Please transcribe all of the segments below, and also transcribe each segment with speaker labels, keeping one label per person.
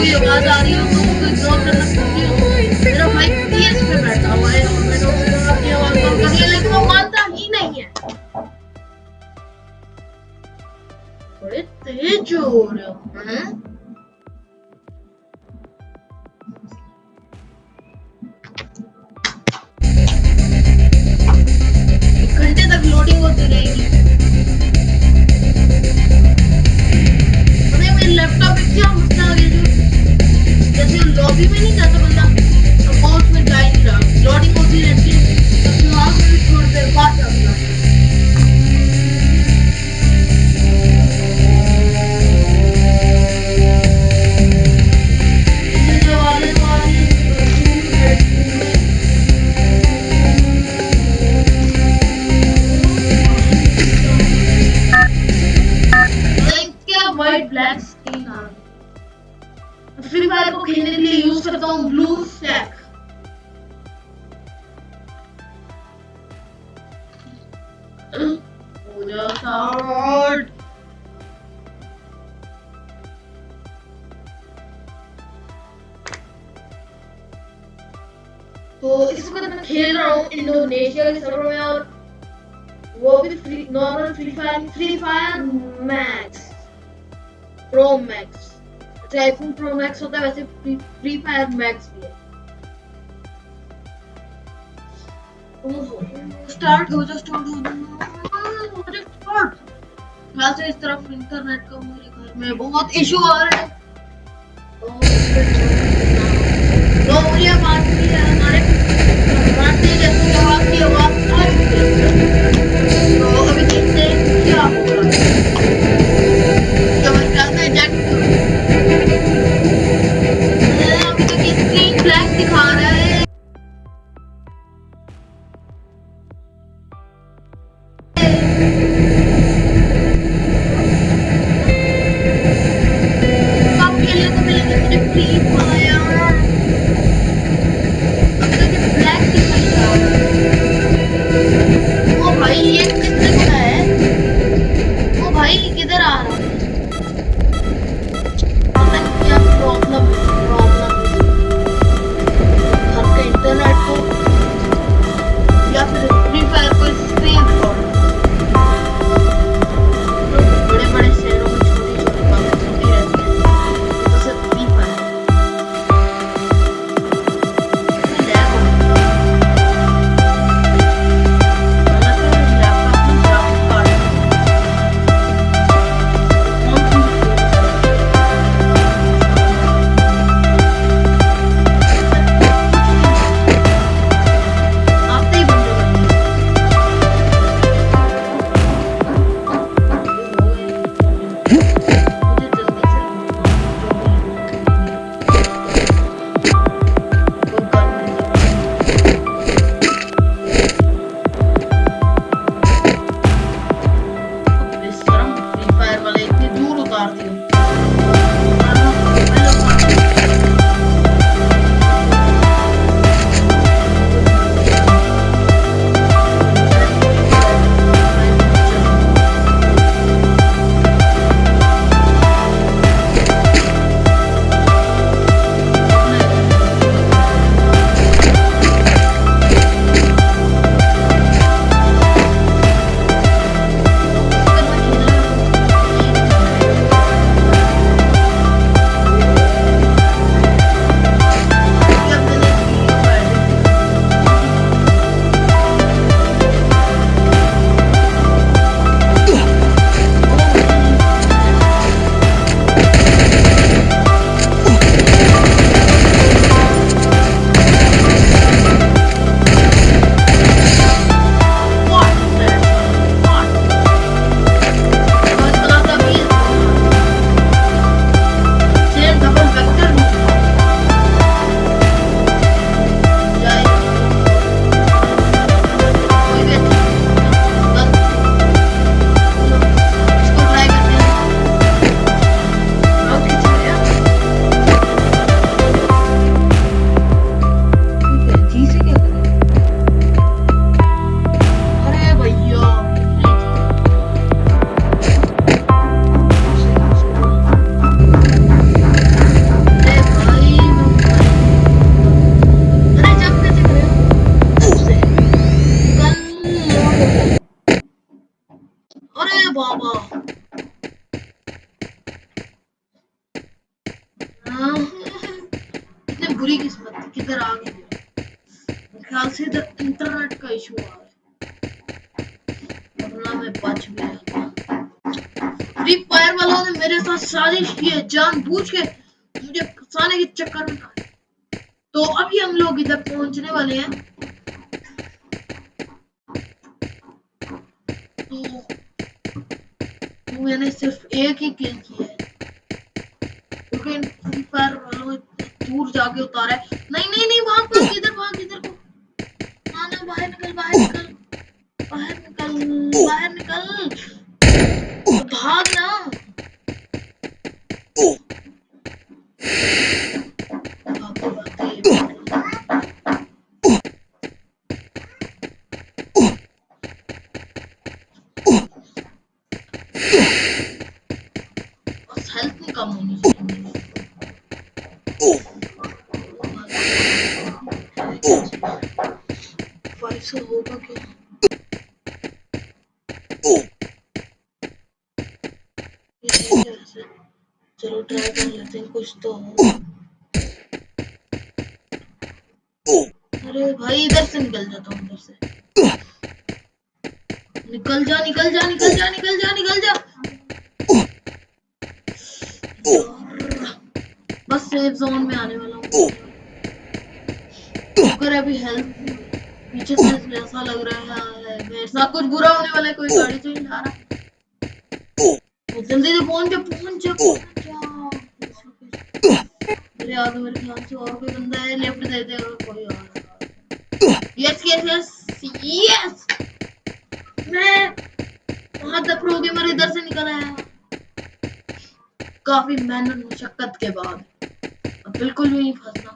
Speaker 1: कोई आवाज़ आ रही हो तो उसको इग्नोर करना ज़रूरी हो मेरा भाई पीएस पे बैठा हुआ है और मैंने उसको अपनी आवाज़ कम कर लिया लेकिन वो मानता ही नहीं है। बड़े तेज हो रहे हो। हैं फायर को खेलने के लिए यूज़ करता हूँ ब्लू स्टैक तो इस वक्त मैं खेल रहा हूँ इंडोनेशिया के सर्वर में और वो भी free normal free fire free fire max pro max iPhone pro max होता है वैसे फ्री फायर मैक्स भी है स्टार्ट हो जा स्टार्ट हो जा स्टार्ट यहाँ से इस तरफ़ इंटरनेट का मेरे घर में बहुत इशू आ रहा है लोमड़िया बात भी है हमारे बातें जैसे आवाज़ की आवाज़ आ चुकी है तो अभी देखते हैं क्या हो रहा है अरे बाबा। हाँ। कितने बुरी किस्मत किधर आ गई ख्याल से इधर इंटरनेट का इशू आ रहा है मैं बच भी फ्री फायर वालों ने मेरे साथ साजिश की है जान बूझ के मुझे फंसाने के चक्कर में तो अभी हम लोग इधर पहुँचने वाले हैं। मैंने सिर्फ़ एक ही किल किया है। क्योंकि फ्री फायर दूर जाके उतारा है। नहीं नहीं नहीं, वहाँ पर किधर वहाँ, इधर को। ना ना बाहर निकल बाहर निकल। बाहर निकल बाहर निकल भाग ना से होगा क्या? चलो ट्राई कर लेते हैं, कुछ तो अरे भाई, इधर से निकल जाता हूँ, उधर से। निकल जा निकल जा निकल जा निकल जा निकल जा। बस सेफ़ जोन में आने वाला हूँ। अगर अभी हेल्थ पीछे से ऐसा लग रहा है मेरे साथ कुछ बुरा होने वाला है कोई गाड़ी तो नहीं रहा जल्दी से फ़ोन पे पहुँच जा मेरे याद मेरे ख्याल से और कोई बंदा है लेफ़्ट दे दे और कोई और। यस यस यस यस मैं वहाँ तक प्रो गेमर इधर से निकल आया। काफ़ी मेहनत मशक्कत के बाद। बिल्कुल भी नहीं फंसना।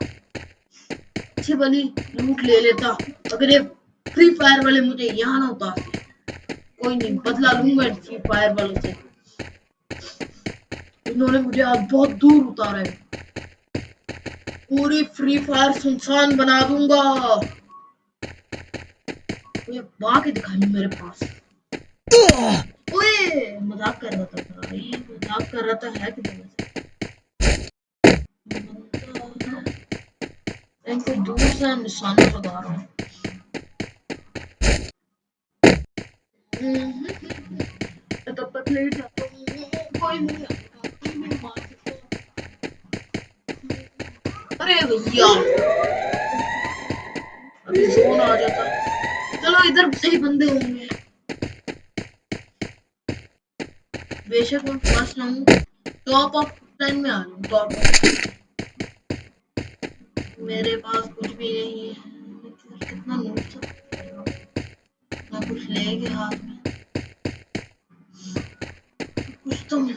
Speaker 1: अच्छी बनी लूट ले लेता। अगर ये फ्री फायर वाले मुझे यहाँ ना उतारते कोई नहीं बदला लूँगा फ्री फायर वालों से। इन्होंने मुझे आज बहुत दूर उतारा है। पूरी फ्री फायर सुनसान बना दूँगा। ये बाकी दिखाई मेरे पास। ओए मज़ाक कर रहा था। भाई मज़ाक कर रहा था है कि इनको दूर से निशाना लगा रहा हूँ कोई अरे भैया अभी जोन आ जाता चलो इधर सही बंदे होंगे बेशक मैं फ़र्स्ट ना हूँ टॉप ऑफ़ टेन में आ रहा हूँ टॉप मेरे पास कुछ भी नहीं है। कितना था कुछ ले गया हाथ में। कुछ तो मिल।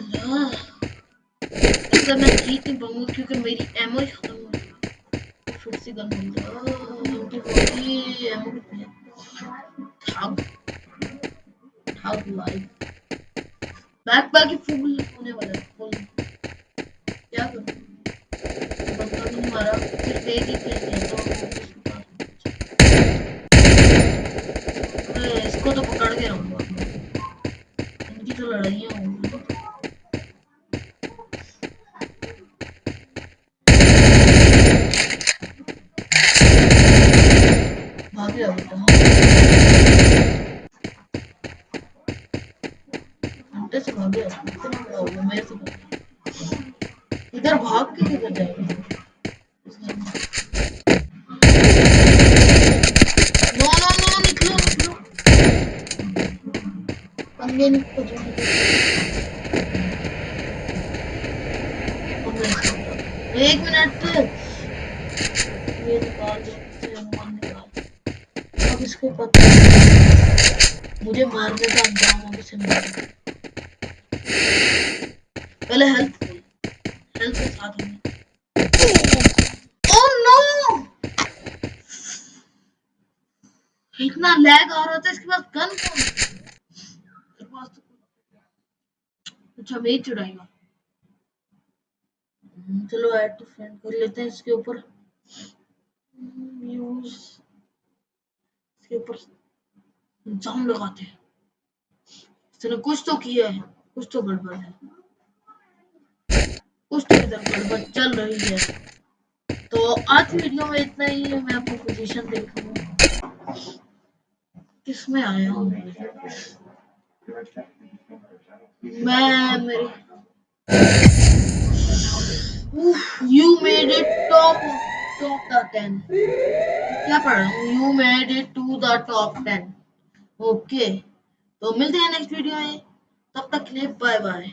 Speaker 1: रहा मैं जीत नहीं पाऊँगा क्योंकि मेरी एमओ ही खत्म हो गई। फिर से गन मिल रहा एमओ कितनी ठग ठग लाइव बैक बैक फुल होने वाला है फुल क्या करूँ मारा सिर्फ़ एक ही किल तो इसको तो पकड़ के रहूँगा इनकी तो लड़ाइयाँ होंगी भागे अभी तो घंटे से भागे इतना बड़ा हो गया मेरे से इधर भाग के किधर जाएगा Yeni kocaman. एक मिनट। ये निकाल निकाल अब इसको पता मुझे मारने का अंजाम अब इसे पहले हेल्थ हेल्थ के साथ हमें इतना लैग आ रहा था, इसके पास गन कौन अच्छा मैं चढ़ाएगा चलो ऐड टू फ्रेंड कर लेते हैं इसके ऊपर। यूज़ इसके ऊपर जाम लगाते हैं। इसने कुछ तो किया है, कुछ तो गड़बड़ है। कुछ तो इधर गड़बड़ चल रही है। तो आज वीडियो में इतना ही है, मैं अपनी पोजीशन देखूँगा। किसमें आया हूँ? मैं made it top top the ten. क्या पढ़ रहा हूँ you made it to the top ten. Okay. तो मिलते हैं नेक्स्ट वीडियो में तब तक के लिए बाय बाय